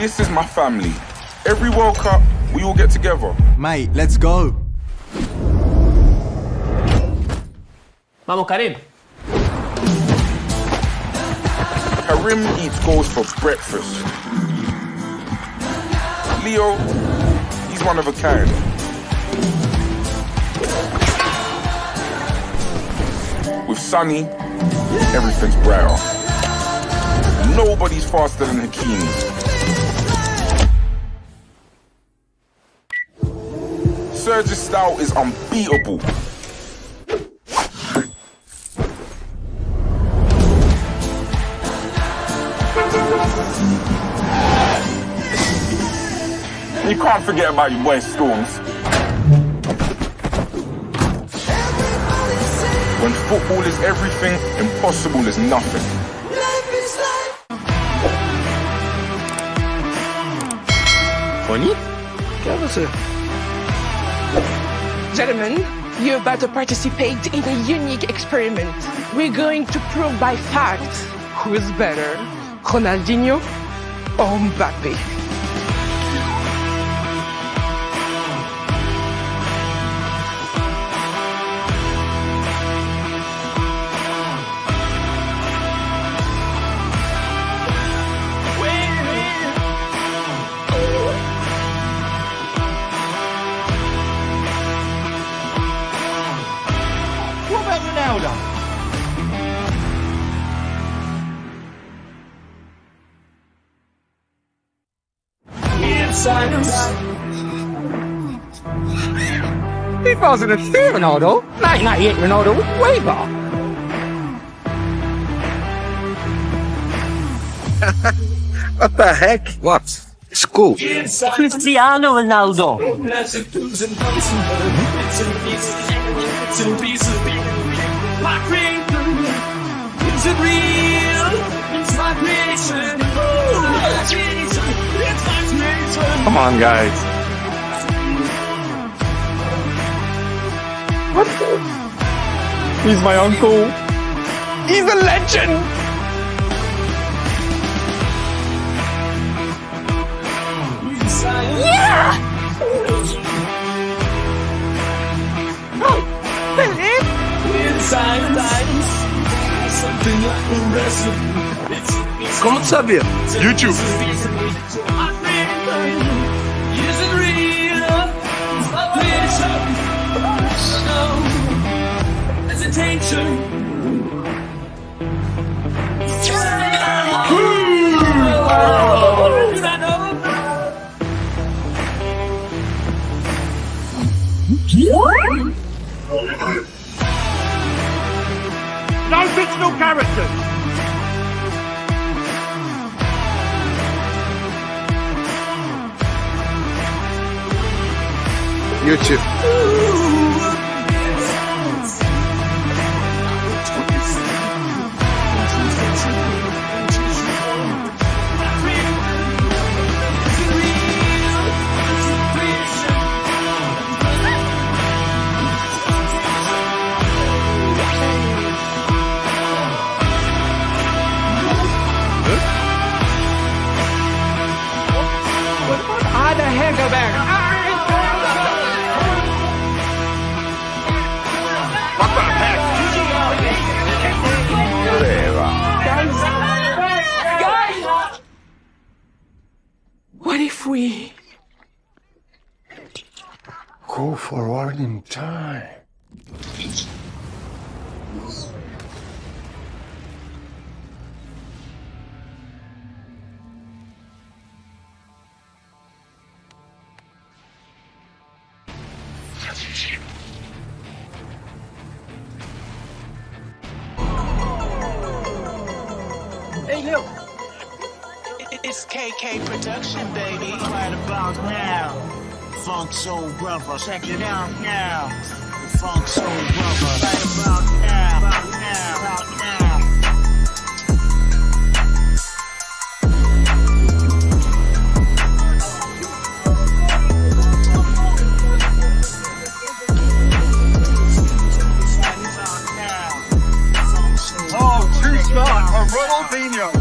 This is my family. Every World Cup, we all get together. Mate, let's go. Vamos, Karim. Karim eats goals for breakfast. Leo, he's one of a kind. With Sunny, everything's brighter. Nobody's faster than Hakimi. Serge's style is unbeatable. You can't forget about your boy Storms. When football is everything, impossible is nothing. Ronnie Qu'est-ce que c'est Gentlemen, you're about to participate in a unique experiment. We're going to prove by fact who is better, Ronaldinho or Mbappe. He wasn't a fair Ronaldo. 1998 Ronaldo was way back. What the heck? What? School. Cristiano Ronaldo. Come on, guys. What? He's my uncle. He's a legend. Como tu sabia? YouTube. Fictional characters. YouTube. How the hell go back? What if we Go forward in time. It's KK Production, baby. Right about now. Funk Soul Brother. Check it out now. Funk Soul Brother. Oh,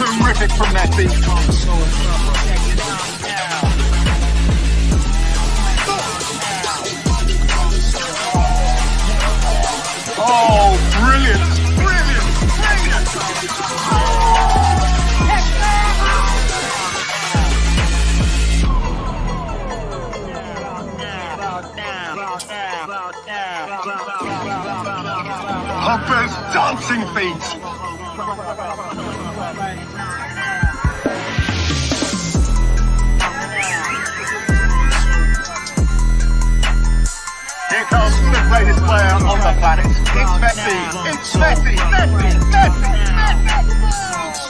terrific from that now. Oh, brilliant, brilliant, brilliant. Dancing feet. Here comes the greatest player on the planet. It's Messi. It's Messi. Messi. Messi. Funk Soul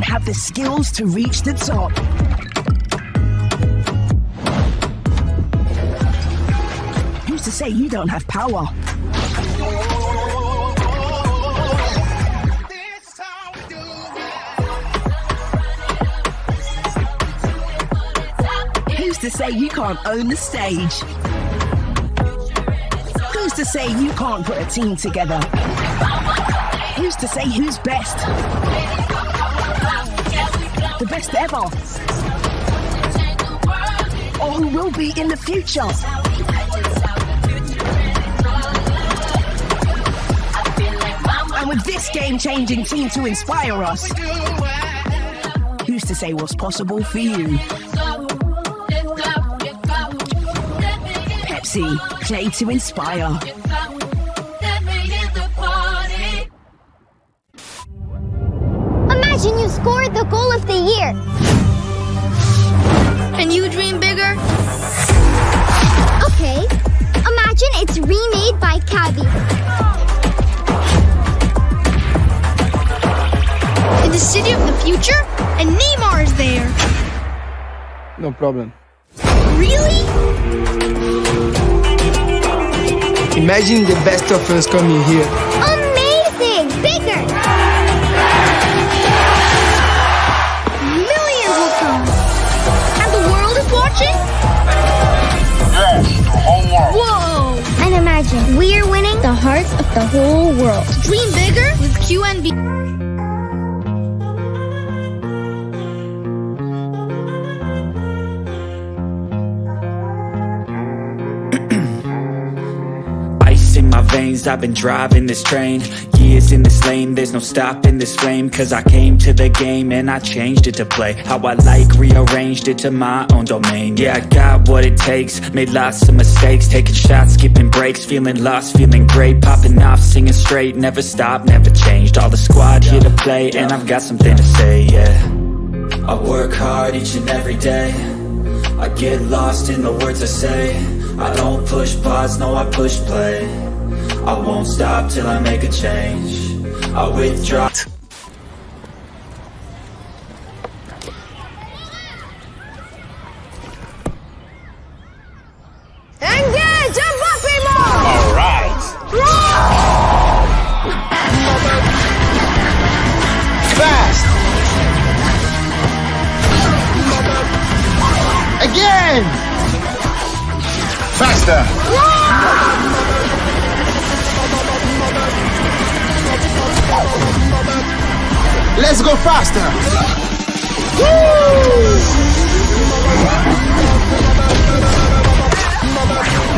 don't have the skills to reach the top? Who's to say you don't have power? Who's to say you can't own the stage? Who's to say you can't put a team together? Who's to say who's best? The best ever? Or who will be in the future? And with this game changing team to inspire us, who's to say what's possible for you? Pepsi, play to inspire. Imagine you scored the goal of the year. And you dream bigger? Okay. Imagine it's remade by Cabby. In the city of the future, and Neymar is there. No problem. Really? Imagine the best of us coming here. Amazing! Bigger! Of the whole world. Dream bigger with QNB. Ice in my veins, I've been driving this train Years in this lane, there's no stopping this flame Cause I came to the game and I changed it to play How I like, rearranged it to my own domain. Yeah, I got what it takes, made lots of mistakes Taking shots, skipping breaks, feeling lost, feeling great Popping off, singing straight, never stopped, never changed All the squad here to play and I've got something to say, yeah. I work hard each and every day I get lost in the words I say I don't push pause, no I push play I won't stop till I make a change. I withdraw Let's go faster!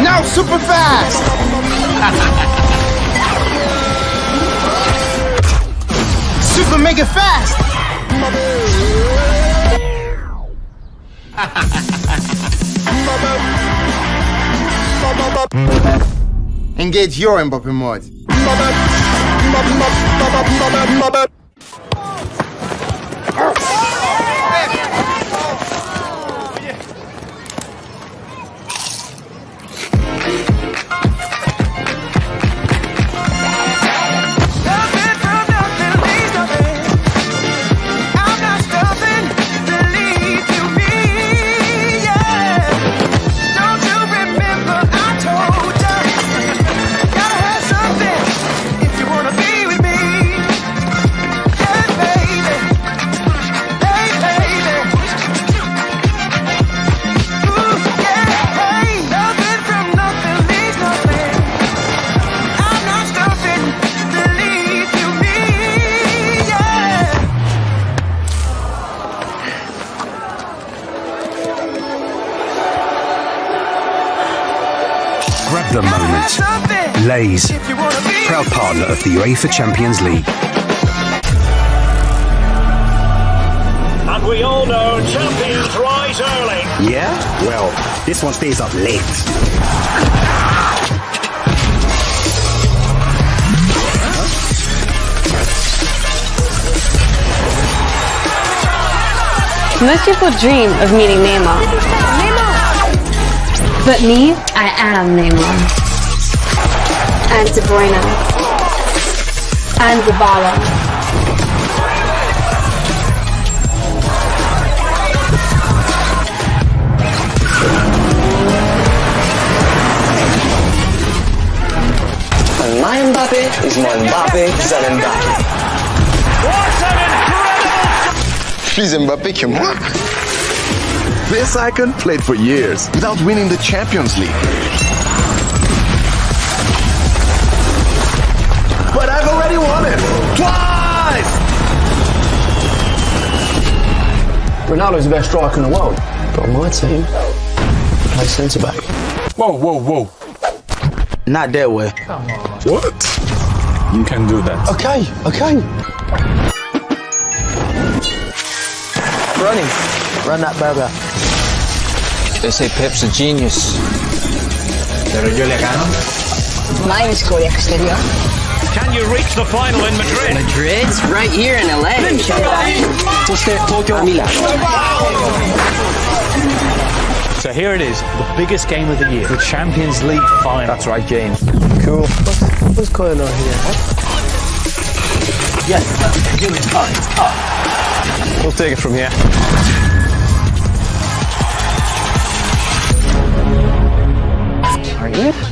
Now super fast! super mega fast! Engage your Mbappe mod. Lays, proud partner of the UEFA Champions League. And we all know champions rise early. Yeah? Well, this one stays up late. Most people dream of meeting Neymar. But me, I am Neymar. And De Bruyne. And Zabala. And my Mbappe is my Mbappe, c'est Mbappe. Plus Mbappé que moi. This icon played for years without winning the Champions League. Ronaldo's the best striker in the world. But on my team, I play centre back. Whoa, whoa, whoa. Not that way. Come on. What? You can do that. Okay, okay. Running. Run that burger. They say Pep's a genius. Pero yo le gano. Mine is Korea exterior. Can you reach the final in Madrid? Madrid's right here in LA. So. So here it is, the biggest game of the year, the Champions League final. That's right, James. Cool. What's, what's going on here? Yes, give it. Up. We'll take it from here. Are you?